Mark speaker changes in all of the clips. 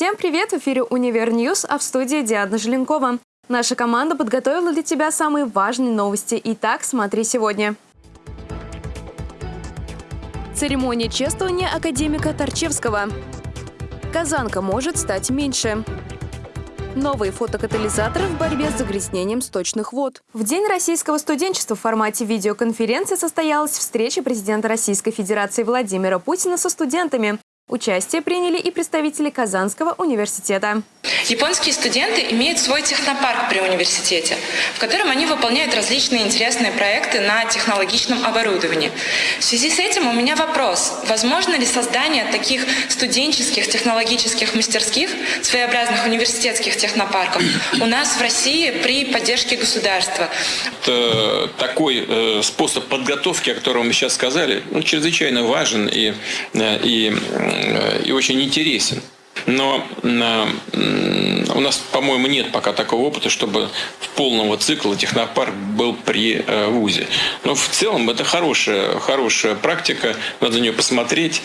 Speaker 1: Всем привет! В эфире «Univer News», а в студии Диана Желенкова. Наша команда подготовила для тебя самые важные новости. Итак, смотри сегодня. Церемония чествования академика Торчевского. Казанка может стать меньше. Новые фотокатализаторы в борьбе с загрязнением сточных вод. В День российского студенчества в формате видеоконференции состоялась встреча президента Российской Федерации Владимира Путина со студентами. Участие приняли и представители Казанского университета.
Speaker 2: Японские студенты имеют свой технопарк при университете, в котором они выполняют различные интересные проекты на технологичном оборудовании. В связи с этим у меня вопрос. Возможно ли создание таких студенческих технологических мастерских, своеобразных университетских технопарков у нас в России при поддержке государства?
Speaker 3: Это такой э, способ подготовки, о котором мы сейчас сказали, ну, чрезвычайно важен и, э, и и очень интересен. Но у нас, по-моему, нет пока такого опыта, чтобы в полного цикла технопарк был при э, ВУЗе. Но в целом это хорошая, хорошая практика, надо на нее посмотреть.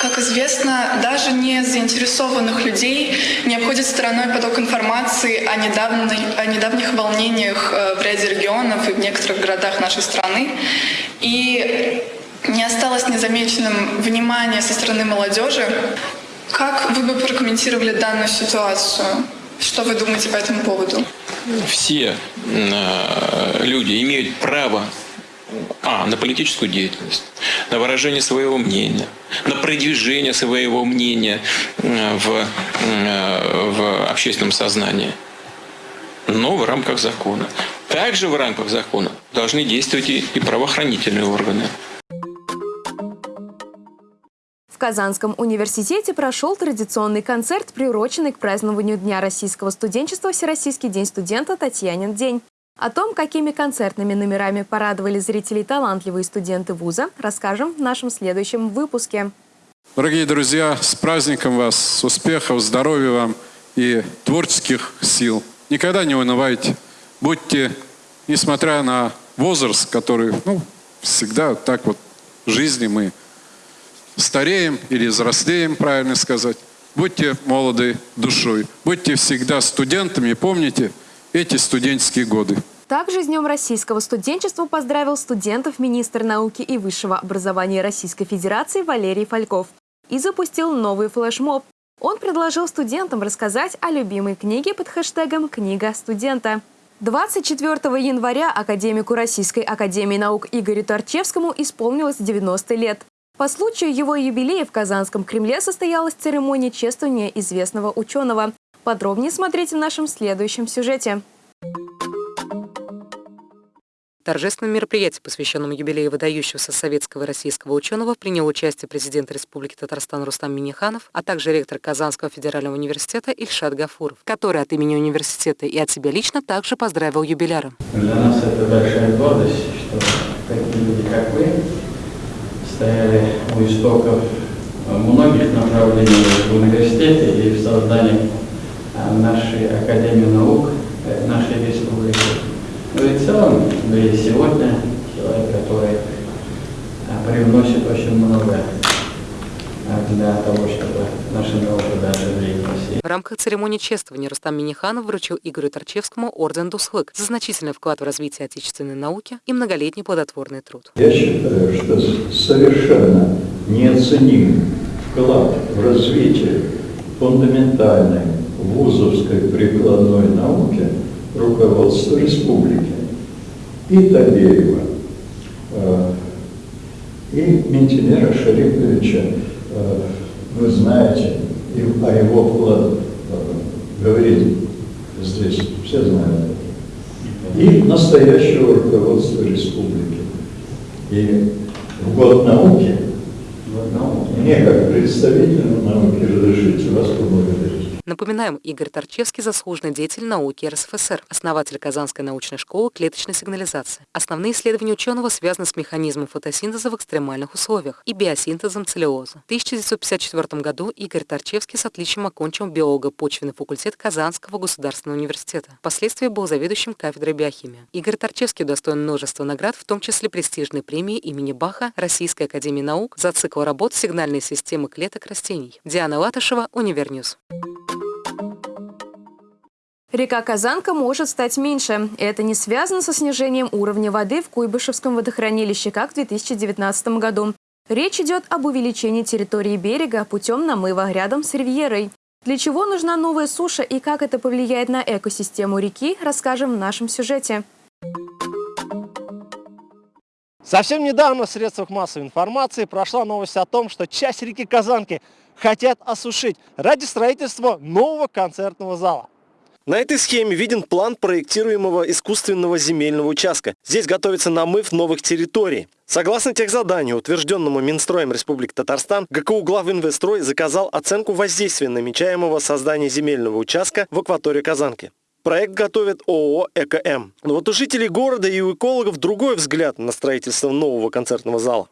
Speaker 4: Как известно, даже не заинтересованных людей не обходит стороной поток информации о, недавней, о недавних волнениях э, в ряде регионов и в некоторых городах нашей страны. И не осталось незамеченным внимание со стороны молодежи. Как вы бы прокомментировали данную ситуацию? Что вы думаете по этому поводу?
Speaker 3: Все э, люди имеют право а, на политическую деятельность, на выражение своего мнения, на продвижение своего мнения э, в, э, в общественном сознании, но в рамках закона. Также в рамках закона должны действовать и, и правоохранительные органы.
Speaker 1: В Казанском университете прошел традиционный концерт, приуроченный к празднованию Дня российского студенчества Всероссийский день студента Татьянин день. О том, какими концертными номерами порадовали зрителей талантливые студенты вуза, расскажем в нашем следующем выпуске.
Speaker 5: Дорогие друзья, с праздником вас, с успехов, здоровья вам и творческих сил. Никогда не унывайте. Будьте, несмотря на возраст, который, ну, всегда так вот в жизни мы стареем или взрослеем, правильно сказать. Будьте молоды душой, будьте всегда студентами, помните эти студенческие годы.
Speaker 1: Также с Днем российского студенчества поздравил студентов министр науки и высшего образования Российской Федерации Валерий Фальков и запустил новый флешмоб. Он предложил студентам рассказать о любимой книге под хэштегом «Книга студента». 24 января академику Российской академии наук Игорю Торчевскому исполнилось 90 лет. По случаю его юбилея в Казанском Кремле состоялась церемония чествования известного ученого. Подробнее смотрите в нашем следующем сюжете.
Speaker 6: торжественном мероприятии, посвященном юбилею выдающегося советского и российского ученого, принял участие президент Республики Татарстан Рустам Миниханов, а также ректор Казанского федерального университета Ильшат Гафуров, который от имени университета и от себя лично также поздравил юбиляра.
Speaker 7: Для нас это большая гордость, что такие люди, как вы, стояли у истоков многих направлений в университете и в создании а, нашей Академии наук э, нашей республики. Ну и в целом, да и сегодня человек, который а, привносит очень много для того, чтобы наша наука дальше двигалась.
Speaker 6: В рамках церемонии чествования Рустам Миниханов вручил Игорю Торчевскому орден Дусхлык за значительный вклад в развитие отечественной науки и многолетний плодотворный труд.
Speaker 8: Я считаю, что совершенно неоценим вклад в развитие фундаментальной вузовской прикладной науки руководства республики и Табеева, э, и Ментинера Шариповича Э, вы знаете, о его вкладе говорить здесь, все знают. И настоящего руководства республики. И в год науки, мне как представителю науки разрешите вас поблагодарить.
Speaker 6: На Напоминаем, Игорь Торчевский – заслуженный деятель науки РСФСР, основатель Казанской научной школы клеточной сигнализации. Основные исследования ученого связаны с механизмом фотосинтеза в экстремальных условиях и биосинтезом целлюлозы. В 1954 году Игорь Торчевский с отличием окончил биолого-почвенный факультет Казанского государственного университета. Впоследствии был заведующим кафедрой биохимии. Игорь Торчевский удостоен множества наград, в том числе престижной премии имени Баха Российской академии наук за цикл работ «Сигнальные системы клеток растений». Диана Латышева, Univer News.
Speaker 1: Река Казанка может стать меньше. Это не связано со снижением уровня воды в Куйбышевском водохранилище, как в 2019 году. Речь идет об увеличении территории берега путем намыва рядом с ривьерой. Для чего нужна новая суша и как это повлияет на экосистему реки, расскажем в нашем сюжете.
Speaker 9: Совсем недавно в средствах массовой информации прошла новость о том, что часть реки Казанки хотят осушить ради строительства нового концертного зала. На этой схеме виден план проектируемого искусственного земельного участка. Здесь готовится намыв новых территорий. Согласно техзаданию, утвержденному Минстроем Республики Татарстан, ГКУ Главинвестрой заказал оценку воздействия намечаемого создания земельного участка в акватории Казанки. Проект готовит ООО «ЭКМ». Но вот у жителей города и у экологов другой взгляд на строительство нового концертного зала.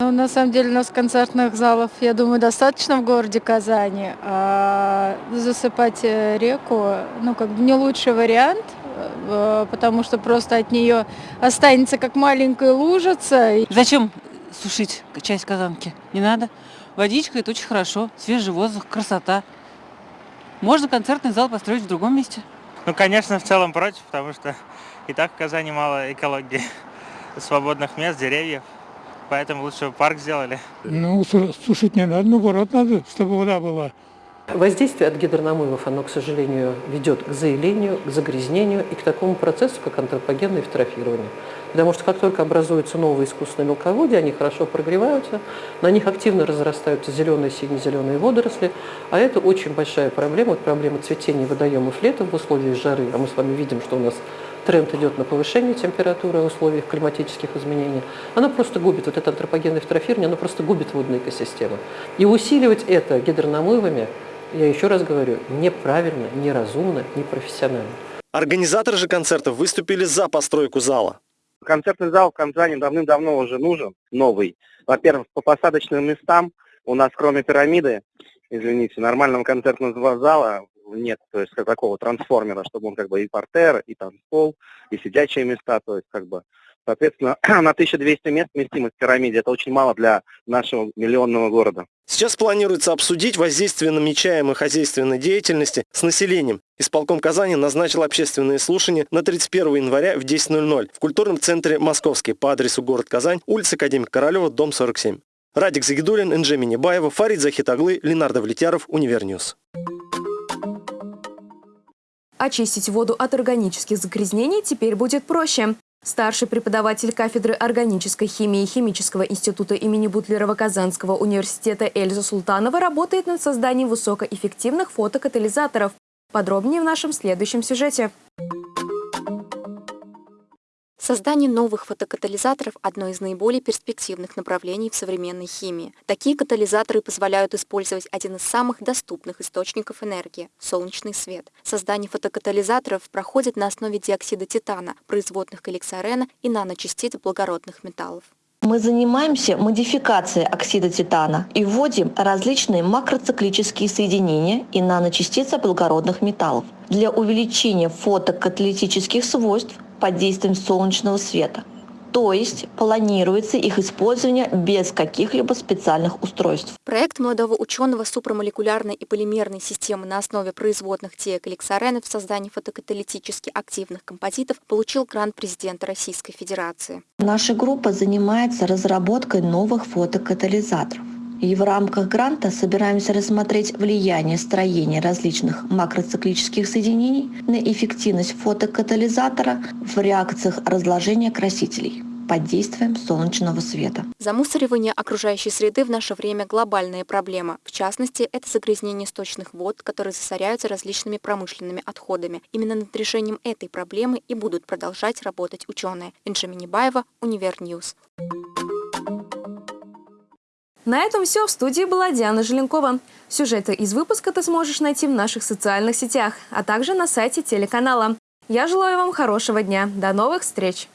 Speaker 10: Ну, на самом деле у нас концертных залов, я думаю, достаточно в городе Казани. А засыпать э, реку, ну, как бы не лучший вариант, э, потому что просто от нее останется как маленькая лужица.
Speaker 11: Зачем сушить часть Казанки? Не надо. Водичка – это очень хорошо, свежий воздух, красота. Можно концертный зал построить в другом месте.
Speaker 12: Ну, конечно, в целом против, потому что и так в Казани мало экологии, свободных мест, деревьев поэтому лучше парк сделали.
Speaker 13: Ну, сушить не надо, наоборот надо, чтобы вода была.
Speaker 14: Воздействие от гидронамывов, оно, к сожалению, ведет к заилению, к загрязнению и к такому процессу, как антропогенное эвтрофирование. Потому что как только образуются новые искусственные мелководья, они хорошо прогреваются, на них активно разрастаются зеленые, сине-зеленые водоросли, а это очень большая проблема, вот проблема цветения водоемов летом в условиях жары, а мы с вами видим, что у нас тренд идет на повышение температуры в условиях климатических изменений, она просто губит, вот это антропогенное эвтрофирование, оно просто губит водные экосистемы. И усиливать это гидронамывами, я еще раз говорю, неправильно, неразумно, непрофессионально.
Speaker 9: Организаторы же концертов выступили за постройку зала.
Speaker 15: Концертный зал в Казани давным-давно уже нужен, новый. Во-первых, по посадочным местам у нас кроме пирамиды, извините, нормального концертного зала нет, то есть как такого трансформера, чтобы он как бы и партер, и танцпол, и сидячие места, то есть как бы Соответственно, на 1200 мест вместимость в пирамиде. Это очень мало для нашего миллионного города.
Speaker 9: Сейчас планируется обсудить воздействие намечаемой хозяйственной деятельности с населением. Исполком Казани назначил общественные слушания на 31 января в 10.00 в культурном центре «Московский» по адресу город Казань, улица Академика Королева, дом 47. Радик Загидулин, Энже Минибаева, Фарид Захит оглы, Ленар Довлетьяров, Univer News.
Speaker 1: Очистить воду от органических загрязнений теперь будет проще. Старший преподаватель кафедры органической химии Химического института имени Бутлерова Казанского университета Эльза Султанова работает над созданием высокоэффективных фотокатализаторов. Подробнее в нашем следующем сюжете.
Speaker 16: Создание новых фотокатализаторов – одно из наиболее перспективных направлений в современной химии. Такие катализаторы позволяют использовать один из самых доступных источников энергии – солнечный свет. Создание фотокатализаторов проходит на основе диоксида титана, производных каликсорена и наночастиц благородных металлов.
Speaker 17: Мы занимаемся модификацией оксида титана и вводим различные макроциклические соединения и наночастицы благородных металлов для увеличения фотокаталитических свойств под действием солнечного света. То есть планируется их использование без каких-либо специальных устройств.
Speaker 16: Проект молодого ученого супрамолекулярной и полимерной системы на основе производных теокаликсоренов в создании фотокаталитически активных композитов получил грант президента Российской Федерации.
Speaker 17: Наша группа занимается разработкой новых фотокатализаторов. И в рамках гранта собираемся рассмотреть влияние строения различных макроциклических соединений на эффективность фотокатализатора в реакциях разложения красителей под действием солнечного света.
Speaker 16: Замусоривание окружающей среды в наше время глобальная проблема. В частности, это загрязнение сточных вод, которые засоряются различными промышленными отходами. Именно над решением этой проблемы и будут продолжать работать ученые. Энже Минибаева, Univer News.
Speaker 1: На этом все. В студии была Диана Желенкова. Сюжеты из выпуска ты сможешь найти в наших социальных сетях, а также на сайте телеканала. Я желаю вам хорошего дня. До новых встреч!